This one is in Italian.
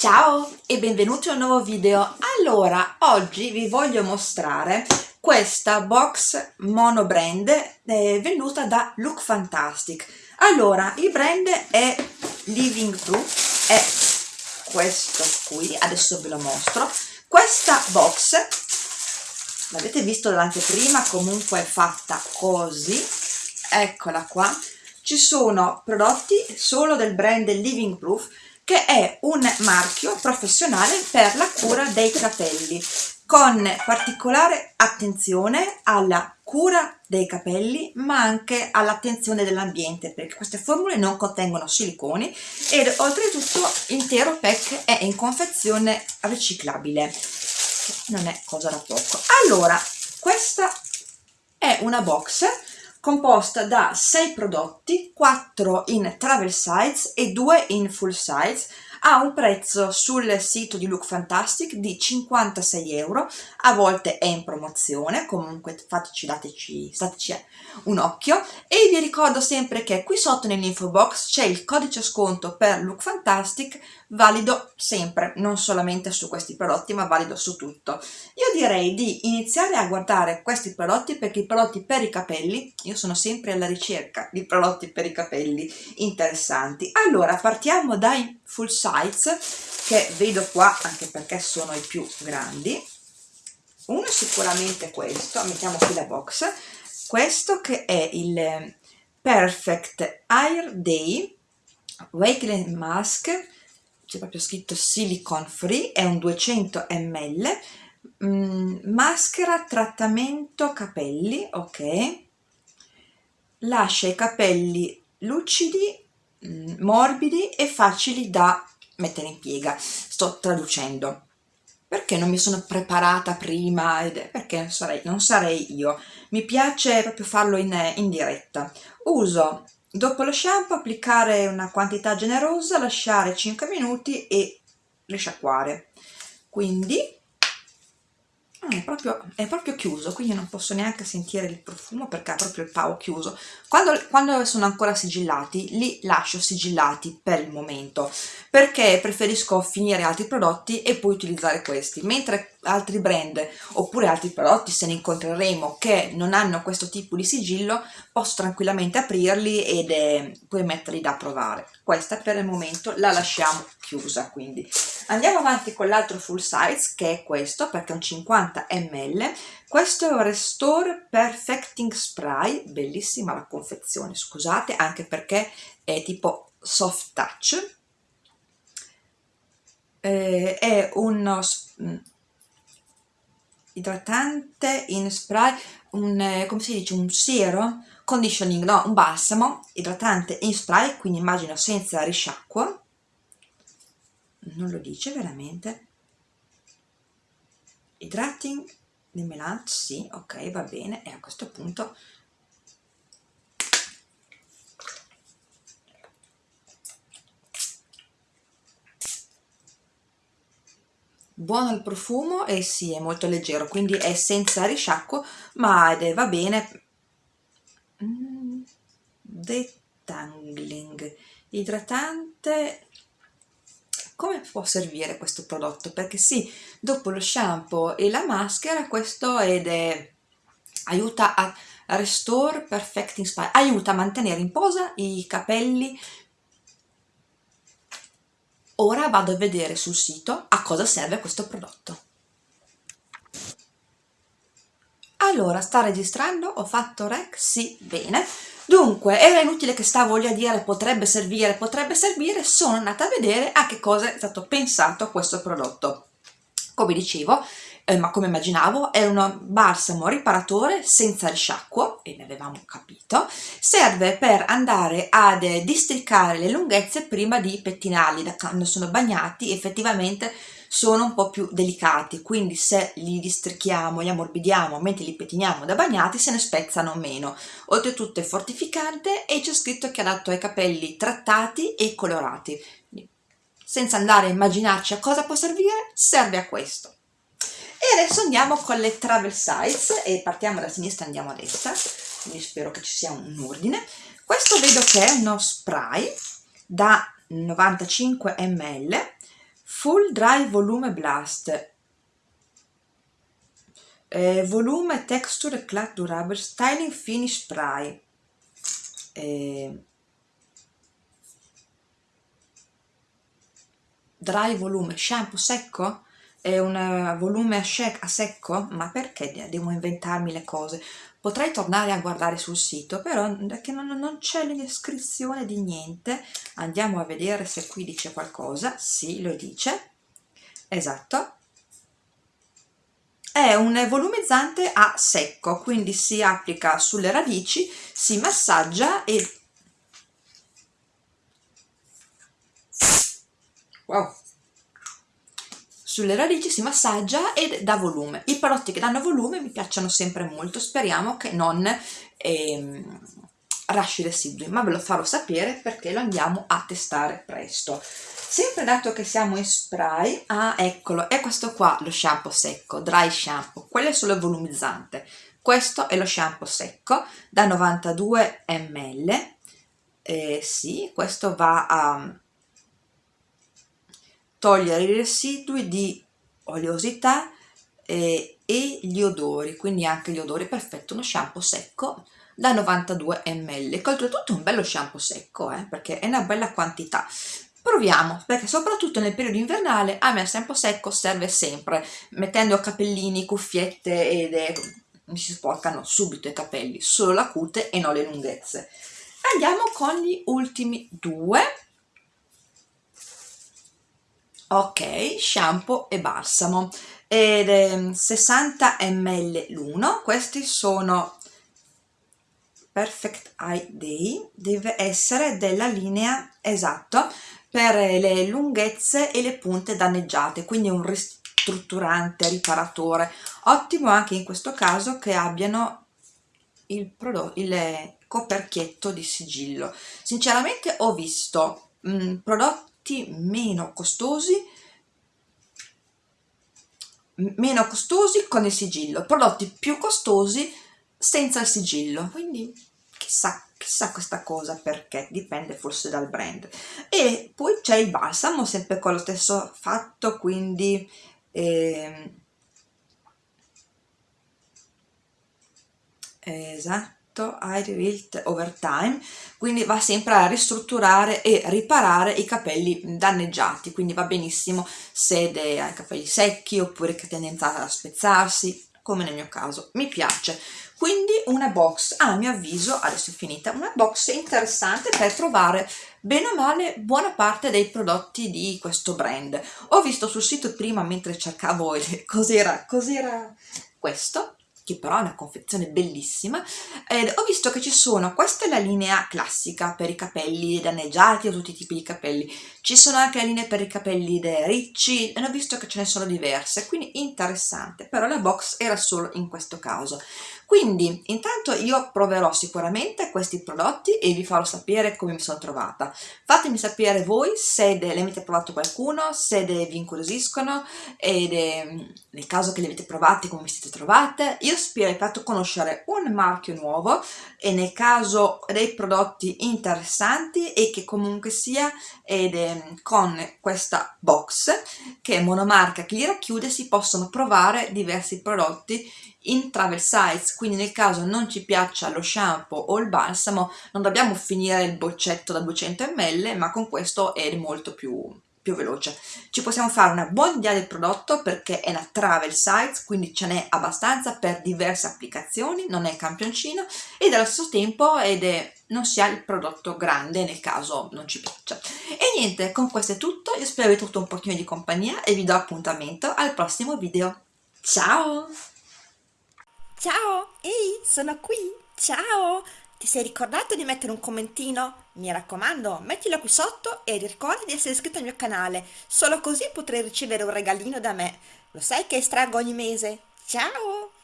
Ciao e benvenuti a un nuovo video. Allora, oggi vi voglio mostrare questa box mono brand eh, venuta da Look Fantastic. Allora, il brand è Living Proof, è questo qui, adesso ve lo mostro. Questa box, l'avete visto dall'anteprima, comunque è fatta così, eccola qua. Ci sono prodotti solo del brand Living Proof, che è un marchio professionale per la cura dei capelli con particolare attenzione alla cura dei capelli ma anche all'attenzione dell'ambiente perché queste formule non contengono siliconi ed oltretutto l'intero pack è in confezione riciclabile. Non è cosa da poco. Allora questa è una box composta da 6 prodotti, 4 in travel size e 2 in full size, ha un prezzo sul sito di Look Fantastic di 56 euro, a volte è in promozione, comunque fateci, dateci, stateci un occhio. E vi ricordo sempre che qui sotto nell'info box c'è il codice sconto per Look Fantastic valido sempre, non solamente su questi prodotti ma valido su tutto. Io direi di iniziare a guardare questi prodotti perché i prodotti per i capelli, io sono sempre alla ricerca di prodotti per i capelli interessanti. Allora partiamo dai full size che vedo qua anche perché sono i più grandi. Uno è sicuramente questo, mettiamo qui la box, questo che è il Perfect Air Day Wakeling Mask c'è proprio scritto silicone free è un 200 ml mm, maschera trattamento capelli ok. Lascia i capelli lucidi mm, morbidi e facili da mettere in piega. Sto traducendo. Perché non mi sono preparata prima perché non sarei, non sarei io. Mi piace proprio farlo in, in diretta. Uso dopo lo shampoo applicare una quantità generosa lasciare 5 minuti e risciacquare quindi Ah, è, proprio, è proprio chiuso, quindi non posso neanche sentire il profumo perché ha proprio il pavo chiuso. Quando, quando sono ancora sigillati, li lascio sigillati per il momento, perché preferisco finire altri prodotti e poi utilizzare questi, mentre altri brand oppure altri prodotti, se ne incontreremo, che non hanno questo tipo di sigillo, posso tranquillamente aprirli ed eh, poi metterli da provare. Questa per il momento la lasciamo chiusa, quindi andiamo avanti con l'altro full size che è questo perché è un 50 ml questo è un Restore Perfecting Spray bellissima la confezione scusate anche perché è tipo soft touch. Eh, è uno mm, idratante in spray un, eh, come si dice, un siero conditioning, no, un balsamo idratante in spray quindi immagino senza risciacquo non lo dice veramente. Hydrating di melange sì ok va bene. E a questo punto buono il profumo e sì è molto leggero quindi è senza risciacquo ma va bene. Mm, detangling idratante come può servire questo prodotto? Perché sì, dopo lo shampoo e la maschera questo ed è, aiuta a restore perfecting spine, aiuta a mantenere in posa i capelli. Ora vado a vedere sul sito a cosa serve questo prodotto. Allora, sta registrando? Ho fatto rec? Sì, bene. Dunque, era inutile che stavo lì a dire potrebbe servire, potrebbe servire, sono andata a vedere a che cosa è stato pensato questo prodotto. Come dicevo, eh, ma come immaginavo, è un balsamo riparatore senza risciacquo, e ne avevamo capito, serve per andare ad districare le lunghezze prima di pettinarli, da quando sono bagnati effettivamente sono un po' più delicati, quindi se li districhiamo, li ammorbidiamo mentre li pettiniamo da bagnati se ne spezzano meno. Oltretutto è fortificante e c'è scritto che è adatto ai capelli trattati e colorati. Senza andare a immaginarci a cosa può servire, serve a questo. E adesso andiamo con le travel size e partiamo da sinistra e andiamo a destra, quindi spero che ci sia un ordine. Questo vedo che è uno spray da 95 ml Full Dry Volume Blast. Eh, volume Texture Eclat Durable Styling Finish Spray. Eh, Dry Volume Shampoo secco è un eh, volume a, a secco? Ma perché devo inventarmi le cose? Potrei tornare a guardare sul sito, però che non, non c'è la descrizione di niente. Andiamo a vedere se qui dice qualcosa. Sì, lo dice. Esatto. È un volumizzante a secco, quindi si applica sulle radici, si massaggia e... Wow! Sulle radici si massaggia ed dà volume. I prodotti che danno volume mi piacciono sempre molto, speriamo che non ehm, lasci residui, ma ve lo farò sapere perché lo andiamo a testare presto. Sempre dato che siamo in spray, ah eccolo, è questo qua lo shampoo secco, dry shampoo, quello è solo volumizzante. Questo è lo shampoo secco da 92 ml, eh, sì, questo va a togliere i residui di oleosità e, e gli odori, quindi anche gli odori, perfetto, uno shampoo secco da 92 ml, che oltretutto è un bello shampoo secco, eh, perché è una bella quantità. Proviamo, perché soprattutto nel periodo invernale a me il shampoo secco serve sempre, mettendo capellini, cuffiette ed è, mi si sporcano subito i capelli, solo la cute e non le lunghezze. Andiamo con gli ultimi due, ok shampoo e balsamo. Ed è 60 ml l'uno questi sono perfect eye day deve essere della linea esatto per le lunghezze e le punte danneggiate quindi un ristrutturante riparatore. Ottimo anche in questo caso che abbiano il prodotto il coperchietto di sigillo. Sinceramente ho visto mh, prodotti prodotti meno costosi meno costosi con il sigillo prodotti più costosi senza il sigillo. Quindi chissà chissà questa cosa perché dipende forse dal brand. E poi c'è il balsamo sempre con lo stesso fatto quindi eh, esatto effetto I rebuilt over time quindi va sempre a ristrutturare e riparare i capelli danneggiati quindi va benissimo se hai i capelli secchi oppure che tendenza a spezzarsi come nel mio caso mi piace. Quindi una box a mio avviso adesso è finita una box interessante per trovare bene o male buona parte dei prodotti di questo brand. Ho visto sul sito prima mentre cercavo cos'era cos'era questo che però è una confezione bellissima, ed ho visto che ci sono, questa è la linea classica per i capelli danneggiati o tutti i tipi di capelli, ci sono anche le linee per i capelli ricci, e ho visto che ce ne sono diverse, quindi interessante, però la box era solo in questo caso. Quindi intanto io proverò sicuramente questi prodotti e vi farò sapere come mi sono trovata. Fatemi sapere voi se ne avete provato qualcuno, se vi incuriosiscono ed eh, nel caso che li avete provati come vi siete trovate. Io spero di fatto conoscere un marchio nuovo e nel caso dei prodotti interessanti e che comunque sia ed, eh, con questa box che è monomarca che li racchiude si possono provare diversi prodotti in travel size, quindi nel caso non ci piaccia lo shampoo o il balsamo non dobbiamo finire il boccetto da 200 ml ma con questo è molto più, più veloce. Ci possiamo fare una buona idea del prodotto perché è una travel size, quindi ce n'è abbastanza per diverse applicazioni, non è campioncino ed allo stesso tempo ed è, non si ha il prodotto grande nel caso non ci piaccia. E niente, con questo è tutto, io spero avete avuto un pochino di compagnia e vi do appuntamento al prossimo video. Ciao! Ciao, ehi, sono qui, ciao! Ti sei ricordato di mettere un commentino? Mi raccomando, mettilo qui sotto e ricorda di essere iscritto al mio canale, solo così potrai ricevere un regalino da me. Lo sai che estraggo ogni mese? Ciao!